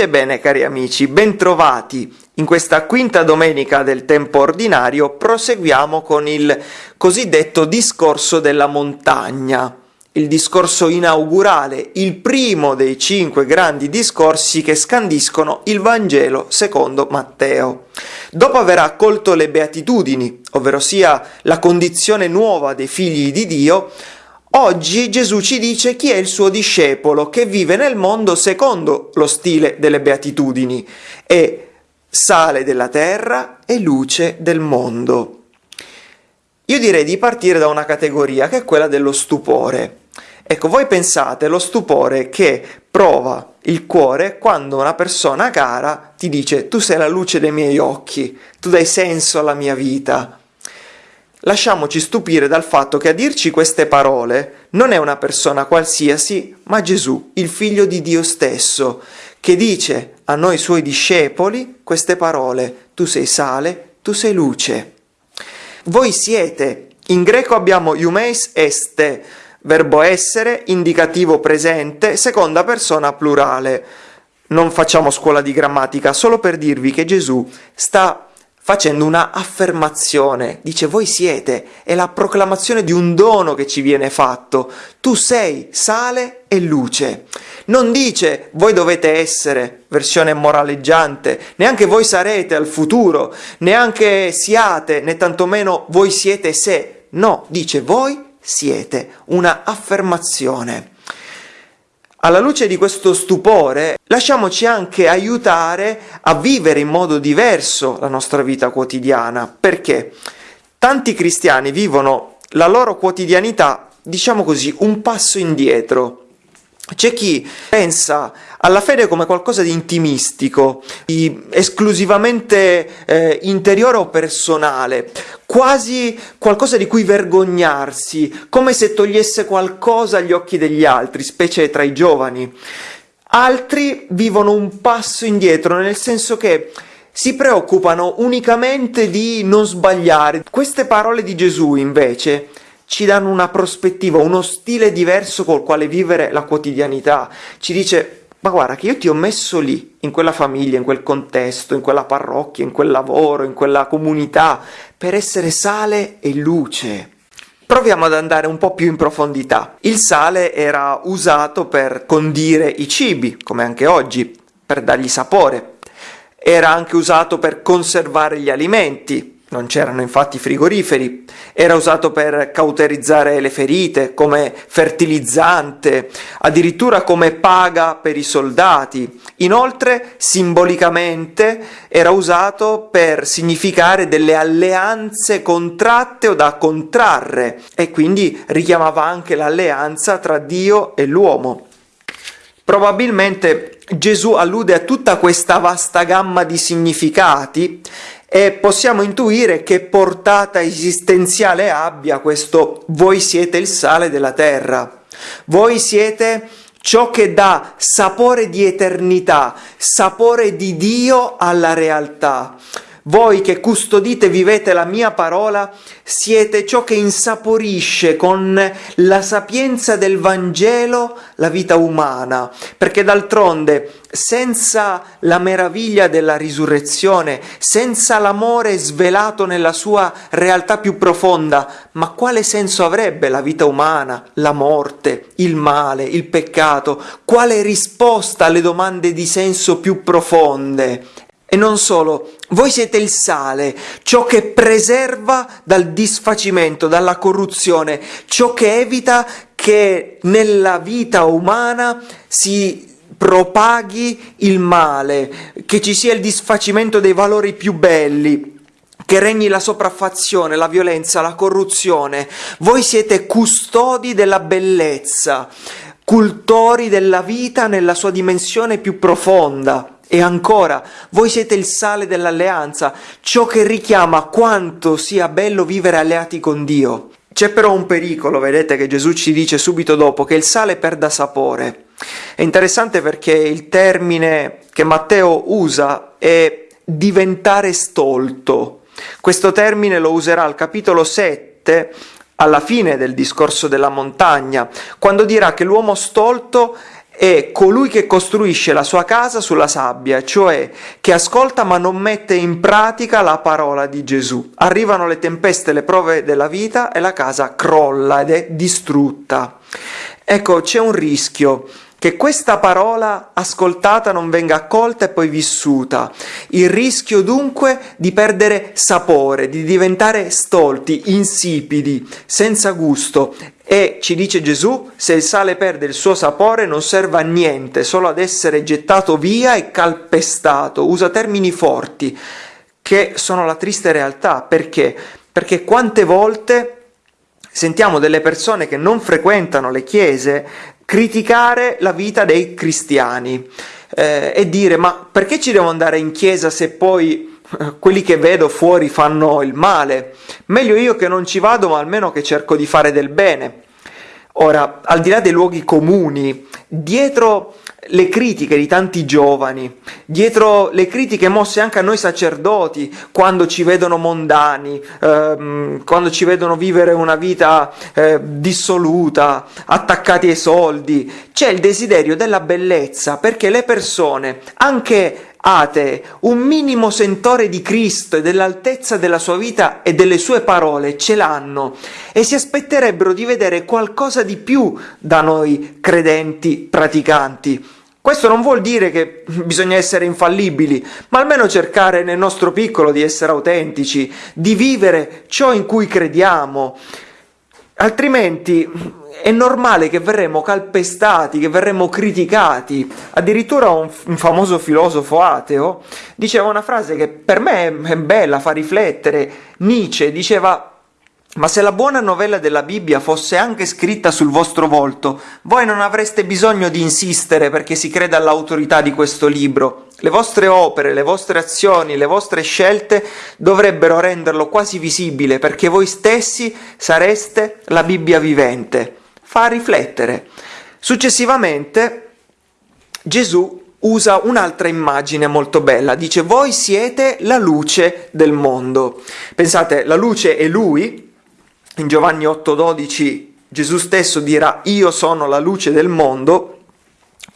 Pace e bene cari amici, bentrovati. In questa quinta domenica del tempo ordinario proseguiamo con il cosiddetto discorso della montagna, il discorso inaugurale, il primo dei cinque grandi discorsi che scandiscono il Vangelo secondo Matteo. Dopo aver accolto le beatitudini, ovvero sia la condizione nuova dei figli di Dio, Oggi Gesù ci dice chi è il suo discepolo che vive nel mondo secondo lo stile delle beatitudini, è sale della terra e luce del mondo. Io direi di partire da una categoria che è quella dello stupore. Ecco, voi pensate lo stupore che prova il cuore quando una persona cara ti dice tu sei la luce dei miei occhi, tu dai senso alla mia vita, Lasciamoci stupire dal fatto che a dirci queste parole non è una persona qualsiasi, ma Gesù, il figlio di Dio stesso, che dice a noi suoi discepoli queste parole, tu sei sale, tu sei luce. Voi siete, in greco abbiamo iumeis este, verbo essere, indicativo presente, seconda persona plurale. Non facciamo scuola di grammatica, solo per dirvi che Gesù sta facendo una affermazione, dice voi siete, è la proclamazione di un dono che ci viene fatto, tu sei sale e luce. Non dice voi dovete essere, versione moraleggiante, neanche voi sarete al futuro, neanche siate, né tantomeno voi siete se, no, dice voi siete, una affermazione. Alla luce di questo stupore, lasciamoci anche aiutare a vivere in modo diverso la nostra vita quotidiana, perché tanti cristiani vivono la loro quotidianità, diciamo così, un passo indietro. C'è chi pensa alla fede come qualcosa di intimistico, di esclusivamente eh, interiore o personale, quasi qualcosa di cui vergognarsi, come se togliesse qualcosa agli occhi degli altri, specie tra i giovani. Altri vivono un passo indietro, nel senso che si preoccupano unicamente di non sbagliare. Queste parole di Gesù, invece, ci danno una prospettiva, uno stile diverso col quale vivere la quotidianità. Ci dice ma guarda che io ti ho messo lì, in quella famiglia, in quel contesto, in quella parrocchia, in quel lavoro, in quella comunità, per essere sale e luce. Proviamo ad andare un po' più in profondità. Il sale era usato per condire i cibi, come anche oggi, per dargli sapore. Era anche usato per conservare gli alimenti, non c'erano infatti frigoriferi, era usato per cauterizzare le ferite, come fertilizzante, addirittura come paga per i soldati. Inoltre, simbolicamente, era usato per significare delle alleanze contratte o da contrarre e quindi richiamava anche l'alleanza tra Dio e l'uomo. Probabilmente Gesù allude a tutta questa vasta gamma di significati e possiamo intuire che portata esistenziale abbia questo voi siete il sale della terra, voi siete ciò che dà sapore di eternità, sapore di Dio alla realtà. Voi che custodite e vivete la mia parola, siete ciò che insaporisce con la sapienza del Vangelo la vita umana, perché d'altronde senza la meraviglia della risurrezione, senza l'amore svelato nella sua realtà più profonda, ma quale senso avrebbe la vita umana, la morte, il male, il peccato? Quale risposta alle domande di senso più profonde? E non solo, voi siete il sale, ciò che preserva dal disfacimento, dalla corruzione, ciò che evita che nella vita umana si propaghi il male, che ci sia il disfacimento dei valori più belli, che regni la sopraffazione, la violenza, la corruzione. Voi siete custodi della bellezza, cultori della vita nella sua dimensione più profonda. E ancora, voi siete il sale dell'alleanza, ciò che richiama quanto sia bello vivere alleati con Dio. C'è però un pericolo, vedete, che Gesù ci dice subito dopo, che il sale perda sapore. È interessante perché il termine che Matteo usa è diventare stolto. Questo termine lo userà al capitolo 7 alla fine del discorso della montagna, quando dirà che l'uomo stolto è colui che costruisce la sua casa sulla sabbia, cioè che ascolta ma non mette in pratica la parola di Gesù. Arrivano le tempeste, le prove della vita e la casa crolla ed è distrutta. Ecco, c'è un rischio che questa parola ascoltata non venga accolta e poi vissuta. Il rischio dunque di perdere sapore, di diventare stolti, insipidi, senza gusto. E ci dice Gesù, se il sale perde il suo sapore non serve a niente, solo ad essere gettato via e calpestato. Usa termini forti, che sono la triste realtà. Perché? Perché quante volte sentiamo delle persone che non frequentano le chiese criticare la vita dei cristiani eh, e dire ma perché ci devo andare in chiesa se poi quelli che vedo fuori fanno il male? Meglio io che non ci vado ma almeno che cerco di fare del bene. Ora, al di là dei luoghi comuni, dietro le critiche di tanti giovani, dietro le critiche mosse anche a noi sacerdoti, quando ci vedono mondani, ehm, quando ci vedono vivere una vita eh, dissoluta, attaccati ai soldi, c'è il desiderio della bellezza, perché le persone, anche atee, un minimo sentore di Cristo e dell'altezza della sua vita e delle sue parole ce l'hanno e si aspetterebbero di vedere qualcosa di più da noi credenti praticanti. Questo non vuol dire che bisogna essere infallibili, ma almeno cercare nel nostro piccolo di essere autentici, di vivere ciò in cui crediamo. Altrimenti è normale che verremo calpestati, che verremo criticati. Addirittura un, un, famoso filosofo ateo diceva una frase che per me è bella, fa riflettere. Nietzsche diceva ma se la buona novella della Bibbia fosse anche scritta sul vostro volto, voi non avreste bisogno di insistere perché si creda all'autorità di questo libro. Le vostre opere, le vostre azioni, le vostre scelte dovrebbero renderlo quasi visibile perché voi stessi sareste la Bibbia vivente fa riflettere. Successivamente Gesù usa un'altra immagine molto bella, dice voi siete la luce del mondo. Pensate, la luce è lui, in Giovanni 8:12 Gesù stesso dirà io sono la luce del mondo,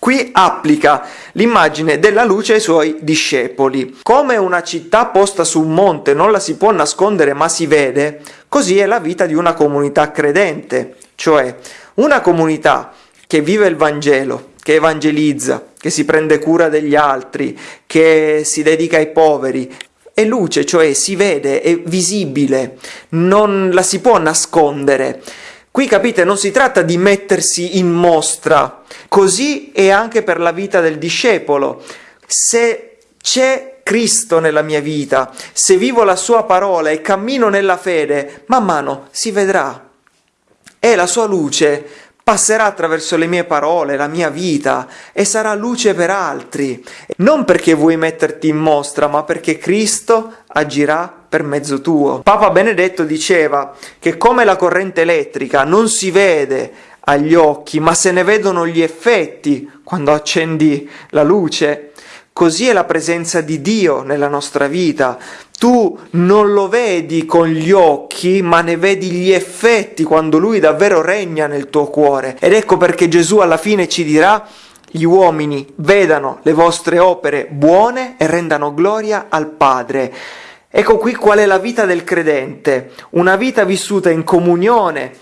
Qui applica l'immagine della luce ai suoi discepoli. Come una città posta su un monte non la si può nascondere ma si vede, così è la vita di una comunità credente, cioè una comunità che vive il Vangelo, che evangelizza, che si prende cura degli altri, che si dedica ai poveri, è luce, cioè si vede, è visibile, non la si può nascondere. Qui capite, non si tratta di mettersi in mostra, così è anche per la vita del discepolo. Se c'è Cristo nella mia vita, se vivo la sua parola e cammino nella fede, man mano si vedrà, e la sua luce passerà attraverso le mie parole, la mia vita e sarà luce per altri, non perché vuoi metterti in mostra, ma perché Cristo agirà per mezzo tuo. Papa Benedetto diceva che come la corrente elettrica non si vede agli occhi, ma se ne vedono gli effetti quando accendi la luce, Così è la presenza di Dio nella nostra vita. Tu non lo vedi con gli occhi, ma ne vedi gli effetti quando Lui davvero regna nel tuo cuore. Ed ecco perché Gesù alla fine ci dirà gli uomini vedano le vostre opere buone e rendano gloria al Padre. Ecco qui qual è la vita del credente, una vita vissuta in comunione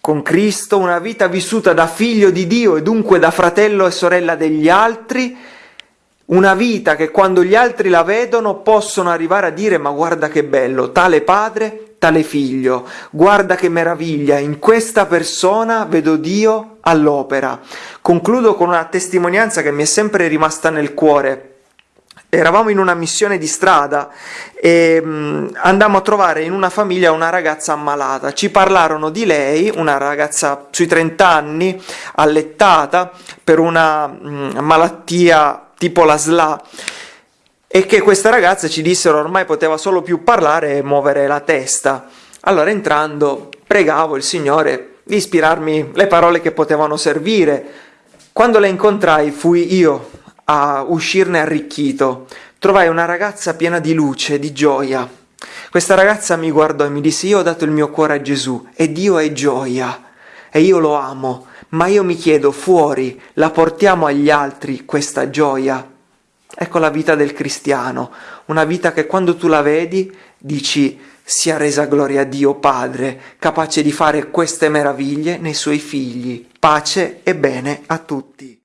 con Cristo, una vita vissuta da figlio di Dio e dunque da fratello e sorella degli altri, una vita che quando gli altri la vedono possono arrivare a dire ma guarda che bello, tale padre, tale figlio, guarda che meraviglia, in questa persona vedo Dio all'opera. Concludo con una testimonianza che mi è sempre rimasta nel cuore. Eravamo in una missione di strada e mh, andammo a trovare in una famiglia una ragazza ammalata. Ci parlarono di lei, una ragazza sui 30 anni, allettata per una mh, malattia tipo la SLA, e che questa ragazza ci dissero ormai poteva solo più parlare e muovere la testa. Allora entrando pregavo il Signore di ispirarmi le parole che potevano servire. Quando la incontrai fui io a uscirne arricchito. Trovai una ragazza piena di luce, di gioia. Questa ragazza mi guardò e mi disse io ho dato il mio cuore a Gesù e Dio è gioia e io lo amo ma io mi chiedo fuori, la portiamo agli altri questa gioia? Ecco la vita del cristiano, una vita che quando tu la vedi dici sia resa gloria a Dio Padre, capace di fare queste meraviglie nei suoi figli. Pace e bene a tutti.